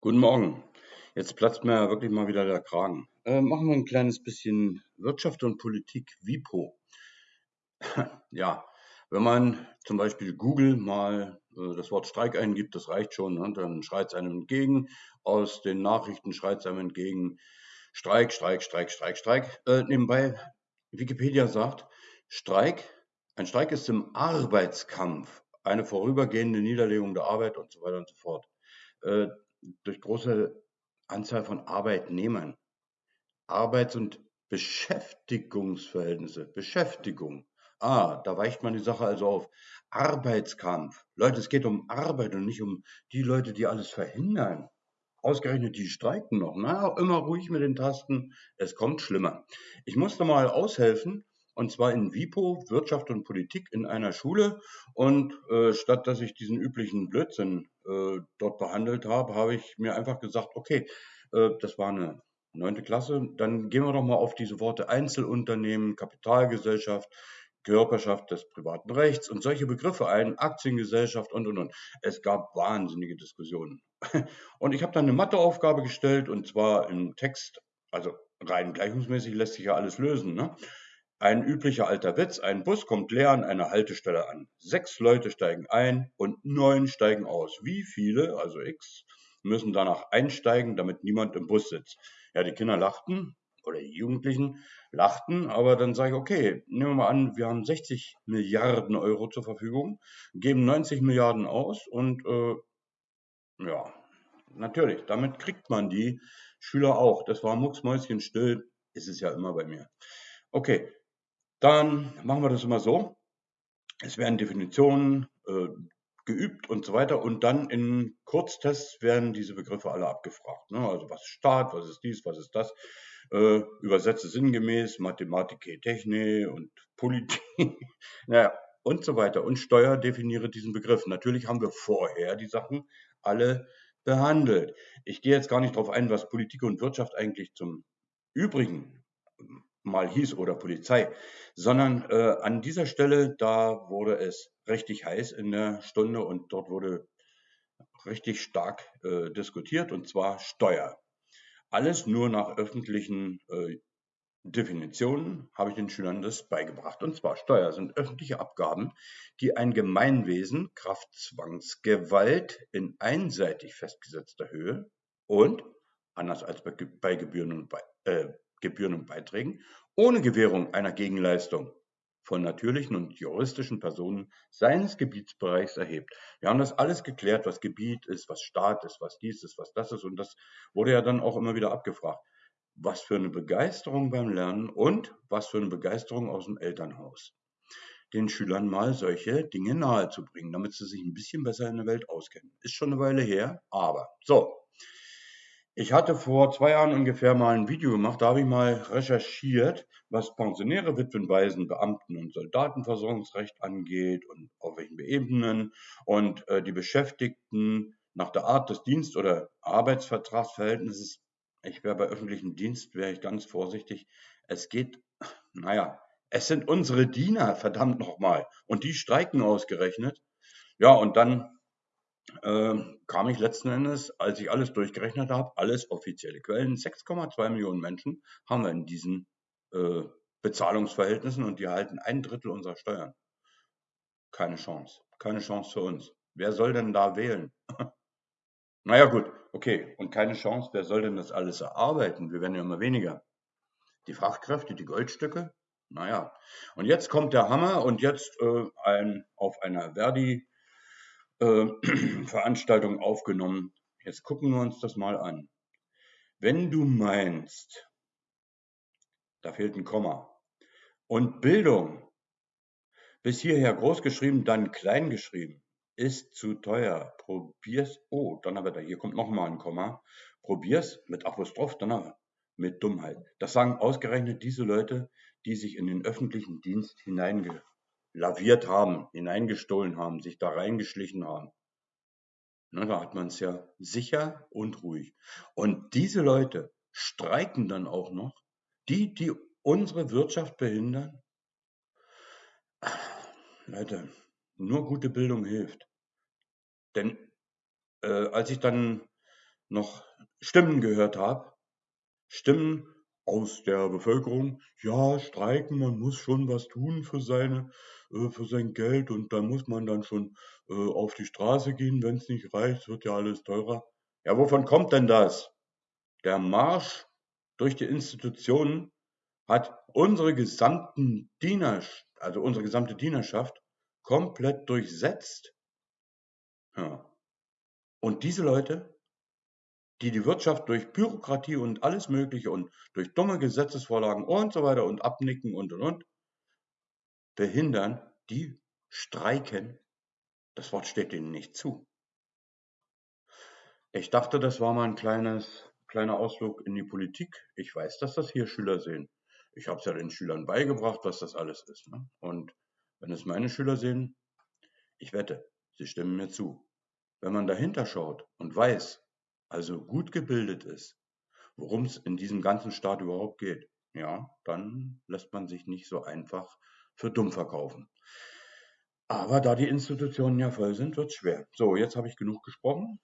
Guten Morgen. Jetzt platzt mir wirklich mal wieder der Kragen. Äh, machen wir ein kleines bisschen Wirtschaft und Politik WIPO. ja, wenn man zum Beispiel Google mal äh, das Wort Streik eingibt, das reicht schon, ne? dann schreit es einem entgegen. Aus den Nachrichten schreit es einem entgegen Streik, Streik, Streik, Streik, Streik. Äh, nebenbei, Wikipedia sagt, Streik, ein Streik ist im Arbeitskampf eine vorübergehende Niederlegung der Arbeit und so weiter und so fort. Durch große Anzahl von Arbeitnehmern. Arbeits- und Beschäftigungsverhältnisse. Beschäftigung. Ah, da weicht man die Sache also auf. Arbeitskampf. Leute, es geht um Arbeit und nicht um die Leute, die alles verhindern. Ausgerechnet die streiken noch. Na, immer ruhig mit den Tasten. Es kommt schlimmer. Ich musste mal aushelfen und zwar in WIPO, Wirtschaft und Politik in einer Schule. Und äh, statt dass ich diesen üblichen Blödsinn äh, dort behandelt habe, habe ich mir einfach gesagt, okay, äh, das war eine neunte Klasse, dann gehen wir doch mal auf diese Worte Einzelunternehmen, Kapitalgesellschaft, Körperschaft des privaten Rechts und solche Begriffe ein, Aktiengesellschaft und, und, und. Es gab wahnsinnige Diskussionen. Und ich habe dann eine Matheaufgabe gestellt und zwar im Text, also rein gleichungsmäßig lässt sich ja alles lösen. Ne? Ein üblicher alter Witz, ein Bus kommt leer an einer Haltestelle an. Sechs Leute steigen ein und neun steigen aus. Wie viele, also x, müssen danach einsteigen, damit niemand im Bus sitzt? Ja, die Kinder lachten oder die Jugendlichen lachten, aber dann sage ich, okay, nehmen wir mal an, wir haben 60 Milliarden Euro zur Verfügung, geben 90 Milliarden aus und äh, ja, natürlich, damit kriegt man die Schüler auch. Das war mucksmäuschenstill, ist es ja immer bei mir. Okay, dann machen wir das immer so. Es werden Definitionen äh, geübt und so weiter und dann in Kurztests werden diese Begriffe alle abgefragt. Ne? Also was ist Staat, was ist dies, was ist das? Äh, übersetze sinngemäß Mathematik, Technik und Politik, naja, und so weiter. Und Steuer definiere diesen Begriff. Natürlich haben wir vorher die Sachen alle behandelt. Ich gehe jetzt gar nicht darauf ein, was Politik und Wirtschaft eigentlich zum Übrigen mal hieß oder Polizei, sondern äh, an dieser Stelle, da wurde es richtig heiß in der Stunde und dort wurde richtig stark äh, diskutiert und zwar Steuer. Alles nur nach öffentlichen äh, Definitionen habe ich den Schülern das beigebracht. Und zwar Steuer sind öffentliche Abgaben, die ein Gemeinwesen Kraft Zwangsgewalt in einseitig festgesetzter Höhe und, anders als bei, bei Gebühren und bei, äh, Gebühren und Beiträgen ohne Gewährung einer Gegenleistung von natürlichen und juristischen Personen seines Gebietsbereichs erhebt. Wir haben das alles geklärt, was Gebiet ist, was Staat ist, was dies ist, was das ist. Und das wurde ja dann auch immer wieder abgefragt. Was für eine Begeisterung beim Lernen und was für eine Begeisterung aus dem Elternhaus. Den Schülern mal solche Dinge nahezubringen, damit sie sich ein bisschen besser in der Welt auskennen. Ist schon eine Weile her, aber so, ich hatte vor zwei Jahren ungefähr mal ein Video gemacht, da habe ich mal recherchiert, was Pensionäre, Witwen, Waisen, Beamten und Soldatenversorgungsrecht angeht und auf welchen Ebenen und äh, die Beschäftigten nach der Art des Dienst- oder Arbeitsvertragsverhältnisses. Ich wäre bei öffentlichem Dienst, wäre ich ganz vorsichtig. Es geht, naja, es sind unsere Diener, verdammt nochmal. Und die streiken ausgerechnet. Ja, und dann äh, kam ich letzten Endes, als ich alles durchgerechnet habe, alles offizielle Quellen, 6,2 Millionen Menschen haben wir in diesen äh, Bezahlungsverhältnissen und die erhalten ein Drittel unserer Steuern. Keine Chance. Keine Chance für uns. Wer soll denn da wählen? naja gut, okay. Und keine Chance, wer soll denn das alles erarbeiten? Wir werden ja immer weniger. Die Fachkräfte, die Goldstücke? Naja. Und jetzt kommt der Hammer und jetzt äh, ein, auf einer Verdi äh, Veranstaltung aufgenommen. Jetzt gucken wir uns das mal an. Wenn du meinst, da fehlt ein Komma, und Bildung bis hierher groß geschrieben, dann klein geschrieben, ist zu teuer. Probier's. Oh, Donnerwetter, hier kommt nochmal ein Komma. Probier's mit Apostroph, Donner, mit Dummheit. Das sagen ausgerechnet diese Leute, die sich in den öffentlichen Dienst hineinge laviert haben, hineingestohlen haben, sich da reingeschlichen haben. Na, da hat man es ja sicher und ruhig. Und diese Leute streiken dann auch noch, die, die unsere Wirtschaft behindern. Leute, nur gute Bildung hilft. Denn äh, als ich dann noch Stimmen gehört habe. Stimmen aus der Bevölkerung, ja, streiken, man muss schon was tun für seine, äh, für sein Geld und da muss man dann schon äh, auf die Straße gehen, wenn es nicht reicht, wird ja alles teurer. Ja, wovon kommt denn das? Der Marsch durch die Institutionen hat unsere gesamten Diener, also unsere gesamte Dienerschaft komplett durchsetzt. Ja. Und diese Leute, die die Wirtschaft durch Bürokratie und alles Mögliche und durch dumme Gesetzesvorlagen und so weiter und Abnicken und und und behindern, die streiken. Das Wort steht ihnen nicht zu. Ich dachte, das war mal ein kleines, kleiner Ausflug in die Politik. Ich weiß, dass das hier Schüler sehen. Ich habe es ja den Schülern beigebracht, was das alles ist. Ne? Und wenn es meine Schüler sehen, ich wette, sie stimmen mir zu. Wenn man dahinter schaut und weiß, also gut gebildet ist, worum es in diesem ganzen Staat überhaupt geht, ja, dann lässt man sich nicht so einfach für dumm verkaufen. Aber da die Institutionen ja voll sind, wird es schwer. So, jetzt habe ich genug gesprochen.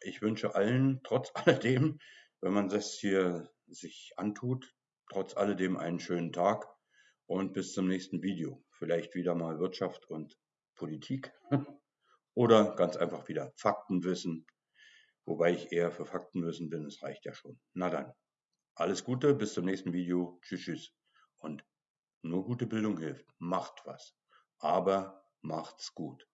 Ich wünsche allen trotz alledem, wenn man das hier sich antut, trotz alledem einen schönen Tag und bis zum nächsten Video. Vielleicht wieder mal Wirtschaft und Politik oder ganz einfach wieder Faktenwissen, wobei ich eher für Faktenwissen bin, es reicht ja schon. Na dann, alles Gute, bis zum nächsten Video. Tschüss, tschüss. Und nur gute Bildung hilft. Macht was. Aber macht's gut.